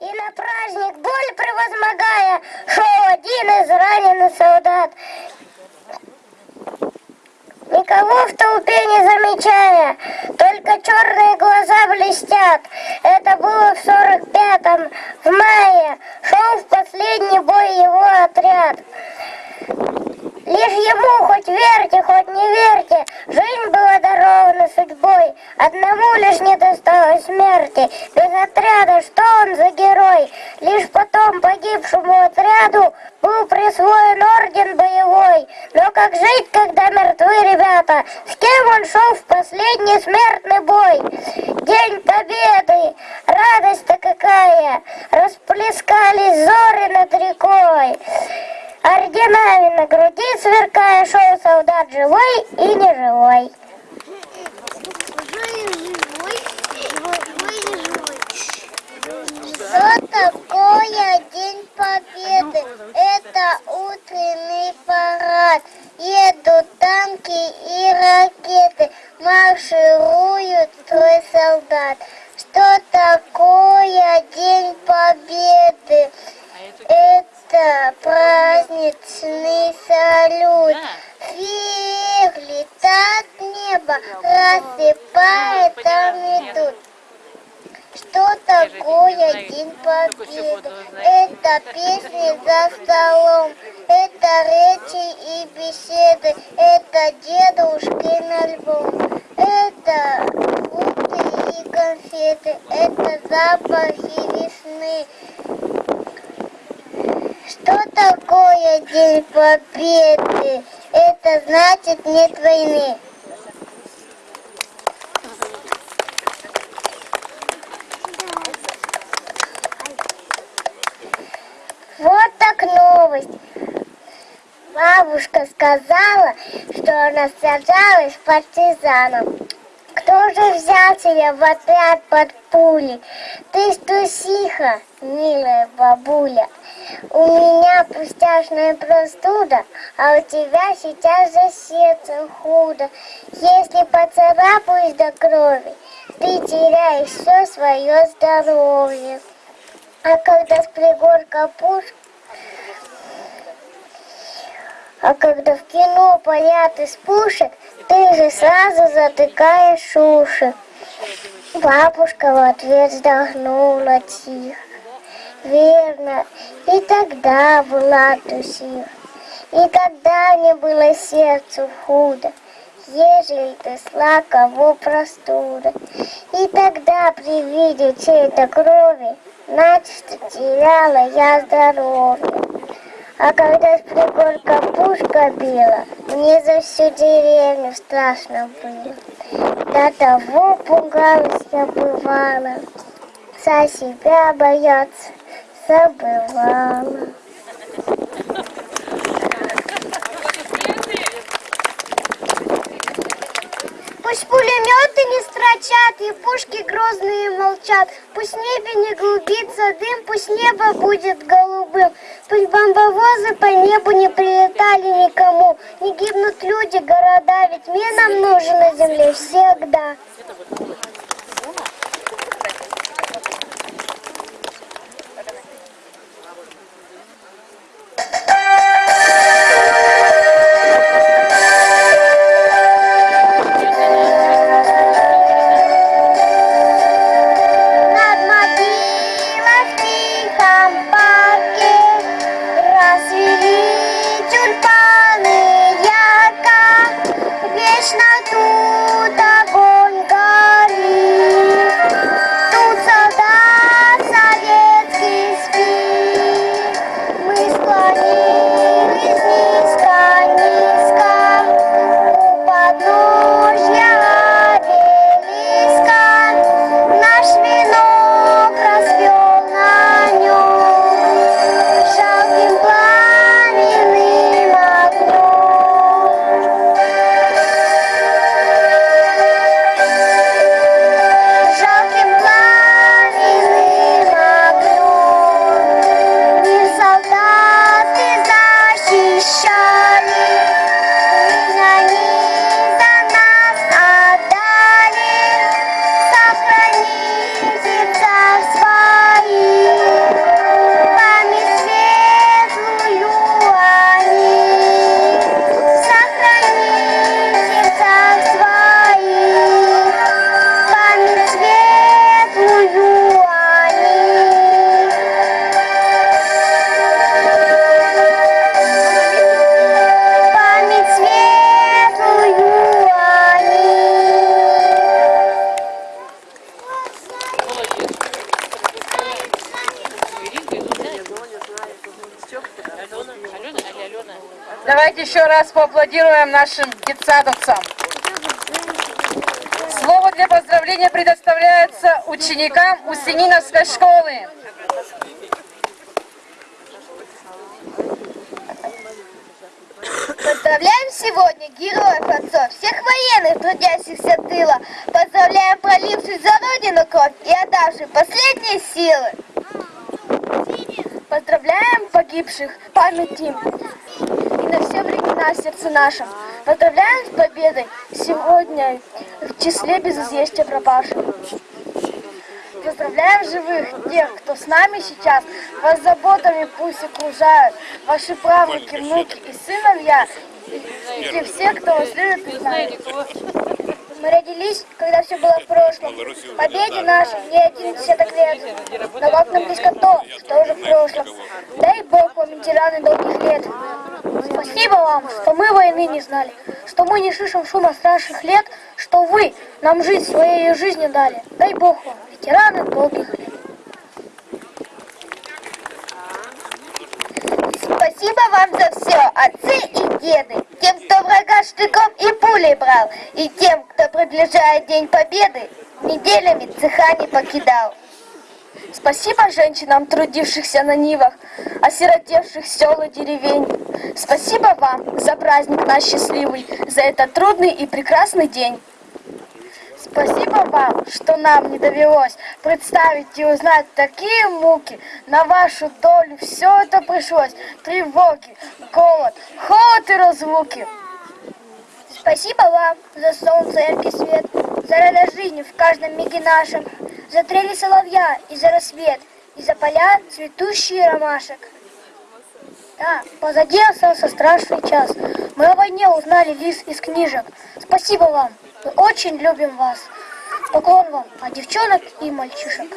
И на праздник боль превозмогая, шел один из раненых солдат. Никого в толпе не замечая, только черные глаза блестят. Это было в сорок пятом, в мае, шел в последний бой его отряд. Ему, хоть верьте, хоть не верьте, жизнь была дарована судьбой. Одному лишь не досталось смерти, без отряда, что он за герой? Лишь потом погибшему отряду был присвоен орден боевой. Но как жить, когда мертвы ребята? С кем он шел в последний смертный бой? День победы, радость-то какая! Расплескались зоры над рекой. Орденами на груди сверкая, шел солдат живой и неживой. Что такое День Победы? Это утренний парад. Едут танки и ракеты, маршируют строй солдат. Что такое День Победы? Это праздничный салют. Вверх летает небо, рассыпает там идут. Что такое День Победы? Это песни за столом, это речи и беседы, это дедушкин альбом, это фрукты и конфеты, это запахи весны. Что День Победы? Это значит нет войны. Вот так новость. Бабушка сказала, что она сражалась с партизаном. Кто же взял тебя в отряд под пули? Ты трусиха, милая бабуля. У меня пустяшная простуда, а у тебя сейчас за сердцем худо. Если поцарапаюсь до крови, ты теряешь все свое здоровье. А когда с пригорка пушка а когда в кино полят из пушек, ты же сразу затыкаешь уши. Бабушка в ответ вздохнула тихо. Верно, и тогда была трусиха, и тогда мне было сердцу худо, ежели ты сла кого простуда. И тогда при виде чьей-то крови, начисто теряла я здоровье. А когда с пригорка пушка била, мне за всю деревню страшно было. До того пугалась я бывала, за себя бояться забывала. Пулеметы не строчат, и пушки грозные молчат. Пусть небе не глубится дым, пусть небо будет голубым. Пусть бомбовозы по небу не прилетали никому. Не гибнут люди, города, ведь мир нам нужен на земле всегда. Давайте еще раз поаплодируем нашим детсадовцам. Слово для поздравления предоставляется ученикам Усениновской школы. Поздравляем сегодня героев отцов, всех военных, трудящихся тыла. Поздравляем проливших за Родину кровь и отдавших последние силы. Поздравляем погибших памяти на все времена сердце нашем. Поздравляем с победой сегодня в числе без известия пропавших. Поздравляем живых, тех, кто с нами сейчас, вас заботами пусть окружают, ваши правнуки, внуки и сыновья, и те все, кто вас любит и знает. Мы родились, когда все было в прошлом. Победе нашей не один десяток лет. Но как нам близко то, что уже в прошлом. Дай Бог вам, ветераны, долгих лет. Спасибо вам, что мы войны не знали, что мы не слышим шума страшных лет, что вы нам жизнь своей жизнью дали. Дай Бог вам, ветераны, долгих лет. Спасибо вам за все, отцы и деды, тем, кто врага штыком и пулей брал, и тем, кто приближает День Победы, неделями цеха не покидал. Спасибо женщинам, трудившихся на нивах, осиротевших сел и деревень. Спасибо вам за праздник наш счастливый, за этот трудный и прекрасный день. Спасибо вам, что нам не довелось представить и узнать такие муки. На вашу долю все это пришлось. Тревоги, голод, холод и разлуки. Спасибо вам за солнце, яркий свет, за радость жизни в каждом миге нашем, за трели соловья и за рассвет, и за поля цветущие ромашек. Да, позади остался страшный час. Мы о войне узнали лист из книжек. Спасибо вам. Мы очень любим вас. Поклон вам от девчонок и мальчишек.